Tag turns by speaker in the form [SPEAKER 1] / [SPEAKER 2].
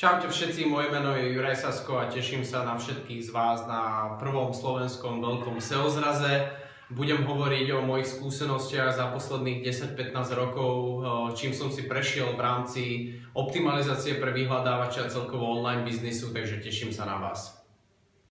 [SPEAKER 1] Čaute všetci, moje meno je Juraj Sasko a teším sa na všetkých z vás na prvom slovenskom veľkom seozraze. Budem hovoriť o mojich skúsenostiach za posledných 10-15 rokov, čím som si prešiel v rámci optimalizácie pre vyhľadávača celkovo online biznisu, takže teším sa na vás.